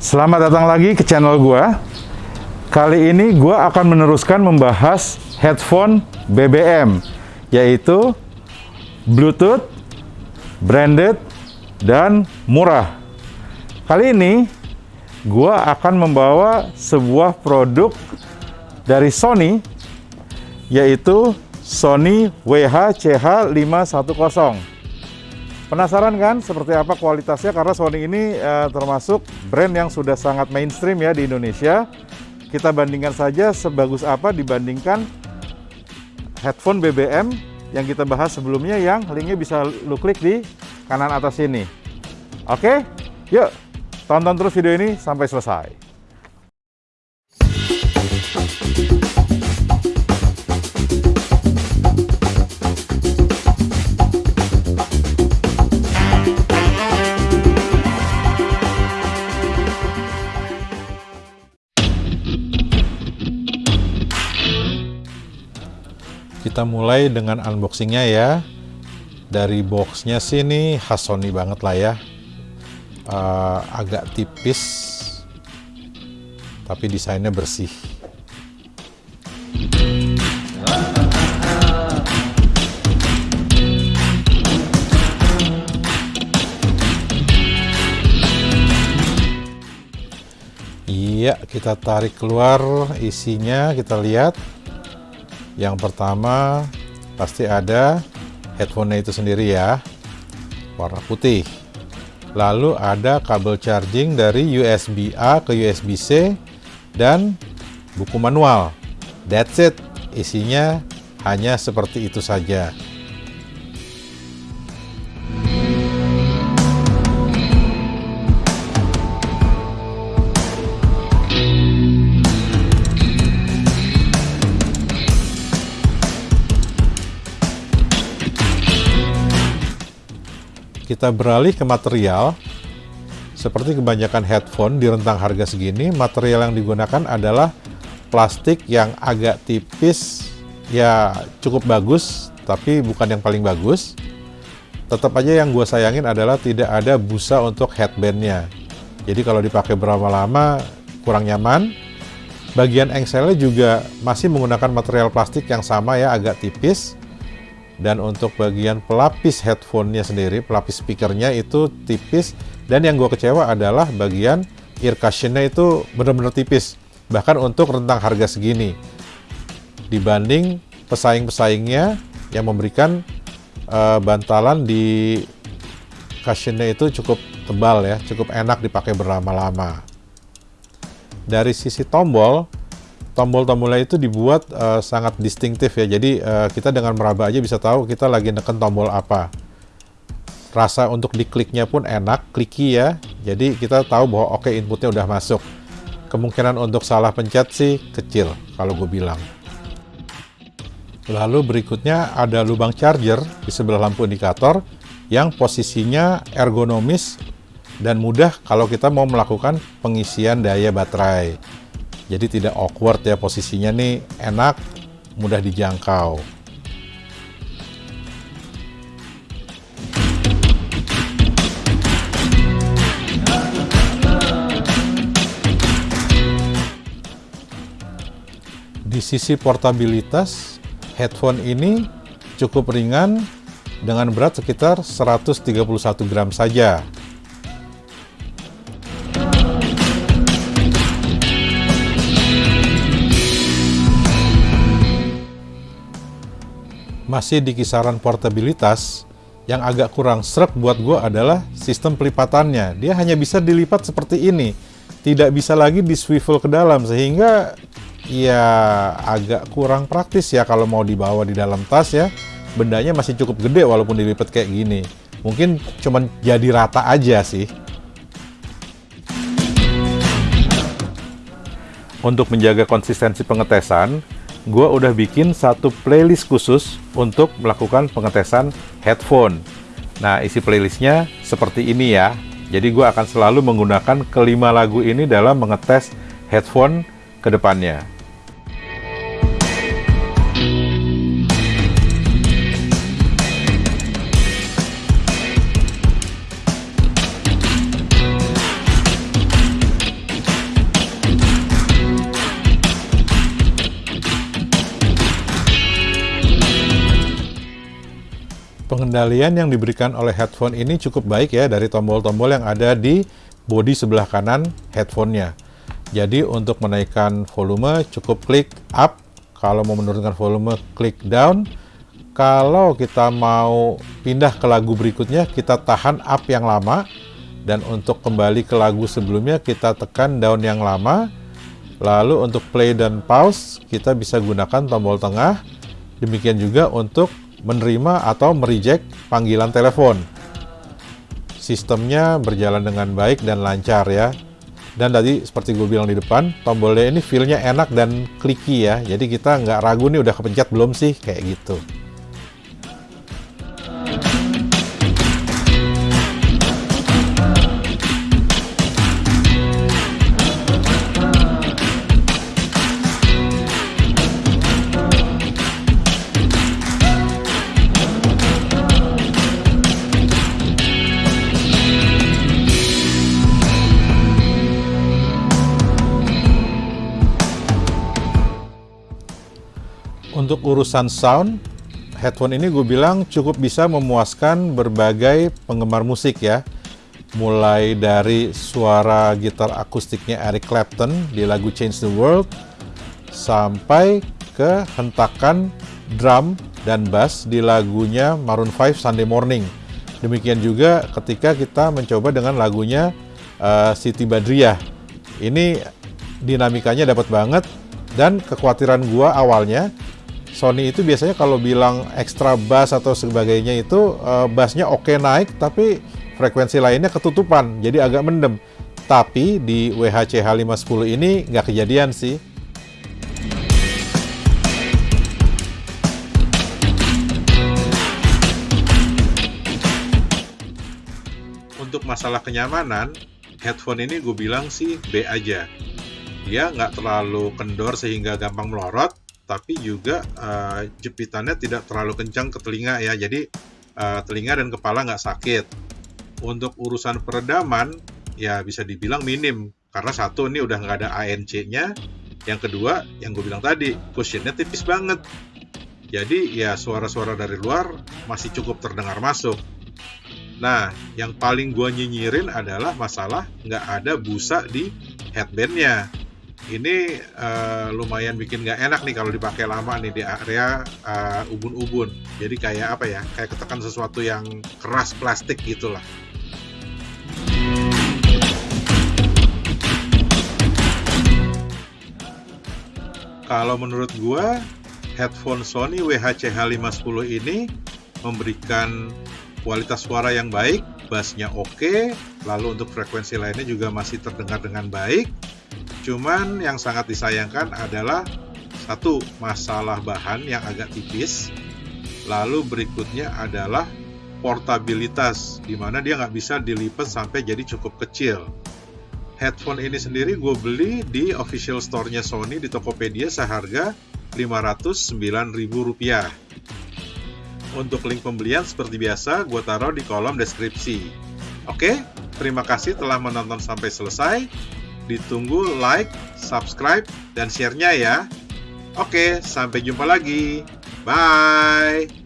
Selamat datang lagi ke channel gua. Kali ini gua akan meneruskan membahas headphone BBM yaitu Bluetooth, branded, dan murah. Kali ini gua akan membawa sebuah produk dari Sony yaitu Sony WH-CH510. Penasaran kan seperti apa kualitasnya? Karena Sony ini eh, termasuk brand yang sudah sangat mainstream ya di Indonesia. Kita bandingkan saja sebagus apa dibandingkan headphone BBM yang kita bahas sebelumnya yang linknya bisa lu klik di kanan atas ini. Oke, yuk tonton terus video ini sampai selesai. Kita mulai dengan unboxingnya ya. Dari boxnya sih ini khas Sony banget lah ya. Uh, agak tipis, tapi desainnya bersih. Iya, kita tarik keluar isinya, kita lihat. Yang pertama pasti ada headphone itu sendiri ya, warna putih. Lalu ada kabel charging dari USB A ke USB C dan buku manual. That's it. Isinya hanya seperti itu saja. Kita beralih ke material. Seperti kebanyakan headphone di rentang harga segini material yang digunakan adalah plastik yang agak tipis ya cukup bagus tapi bukan yang paling bagus. Tetap aja yang gue sayangin adalah tidak ada busa untuk headbandnya. Jadi kalau dipakai berapa lama kurang nyaman. Bagian engselnya juga masih menggunakan material plastik yang sama ya agak tipis dan untuk bagian pelapis headphone-nya sendiri, pelapis speakernya itu tipis. Dan yang gue kecewa adalah bagian ear cushion-nya itu benar-benar tipis. Bahkan untuk rentang harga segini. Dibanding pesaing-pesaingnya yang memberikan uh, bantalan di cushion-nya itu cukup tebal ya, cukup enak dipakai berlama-lama. Dari sisi tombol, tombol-tombolnya itu dibuat uh, sangat distintif ya. Jadi uh, kita dengan meraba aja bisa tahu kita lagi neken tombol apa. Rasa untuk dikliknya pun enak, kliki ya. Jadi kita tahu bahwa oke okay, inputnya udah masuk. Kemungkinan untuk salah pencet sih kecil kalau gue bilang. Lalu berikutnya ada lubang charger di sebelah lampu indikator yang posisinya ergonomis dan mudah kalau kita mau melakukan pengisian daya baterai. Jadi tidak awkward ya posisinya nih enak, mudah dijangkau. Di sisi portabilitas, headphone ini cukup ringan dengan berat sekitar 131 gram saja. Masih di kisaran portabilitas, yang agak kurang srek buat gue adalah sistem pelipatannya. Dia hanya bisa dilipat seperti ini, tidak bisa lagi di swivel ke dalam, sehingga ya agak kurang praktis ya kalau mau dibawa di dalam tas ya. Bendanya masih cukup gede walaupun dilipat kayak gini. Mungkin cuman jadi rata aja sih. Untuk menjaga konsistensi pengetesan, gue udah bikin satu playlist khusus untuk melakukan pengetesan headphone. Nah, isi playlistnya seperti ini ya. Jadi gue akan selalu menggunakan kelima lagu ini dalam mengetes headphone ke depannya. Pengendalian yang diberikan oleh headphone ini cukup baik ya dari tombol-tombol yang ada di bodi sebelah kanan headphone-nya. Jadi untuk menaikkan volume cukup klik up, kalau mau menurunkan volume klik down. Kalau kita mau pindah ke lagu berikutnya kita tahan up yang lama dan untuk kembali ke lagu sebelumnya kita tekan down yang lama. Lalu untuk play dan pause kita bisa gunakan tombol tengah. Demikian juga untuk menerima atau mereject panggilan telepon. Sistemnya berjalan dengan baik dan lancar ya. Dan tadi seperti gue bilang di depan, tombolnya ini feel-nya enak dan clicky ya. Jadi kita nggak ragu nih udah kepencet belum sih, kayak gitu. Untuk urusan sound, headphone ini gue bilang cukup bisa memuaskan berbagai penggemar musik ya. Mulai dari suara gitar akustiknya Eric Clapton di lagu Change the World, sampai ke hentakan drum dan bass di lagunya Maroon 5 Sunday Morning. Demikian juga ketika kita mencoba dengan lagunya uh, Siti Badriah. Ini dinamikanya dapat banget dan kekhawatiran gua awalnya Sony itu biasanya kalau bilang extra bass atau sebagainya itu uh, bassnya oke okay naik tapi frekuensi lainnya ketutupan jadi agak mendem. Tapi di WHC H510 ini nggak kejadian sih. Untuk masalah kenyamanan headphone ini gue bilang sih B aja. Dia nggak terlalu kendor sehingga gampang melorot tapi juga uh, jepitannya tidak terlalu kencang ke telinga ya. Jadi uh, telinga dan kepala nggak sakit. Untuk urusan peredaman ya bisa dibilang minim. Karena satu ini udah nggak ada ANC-nya yang kedua yang gue bilang tadi cushionnya tipis banget. Jadi ya suara-suara dari luar masih cukup terdengar masuk. Nah yang paling gue nyinyirin adalah masalah nggak ada busa di headbandnya ini uh, lumayan bikin nggak enak nih kalau dipakai lama nih di area uh, ubun-ubun. Jadi kayak apa ya? Kayak ketekan sesuatu yang keras plastik gitulah. Kalau menurut gua, headphone Sony WHC H510 ini memberikan kualitas suara yang baik, bassnya oke, lalu untuk frekuensi lainnya juga masih terdengar dengan baik, Cuman yang sangat disayangkan adalah satu masalah bahan yang agak tipis. Lalu berikutnya adalah portabilitas, di mana dia nggak bisa dilipat sampai jadi cukup kecil. Headphone ini sendiri gue beli di official store-nya Sony di Tokopedia seharga Rp509.000. Untuk link pembelian seperti biasa gue taruh di kolom deskripsi. Oke, terima kasih telah menonton sampai selesai. Ditunggu like, subscribe, dan share-nya ya. Oke, sampai jumpa lagi. Bye.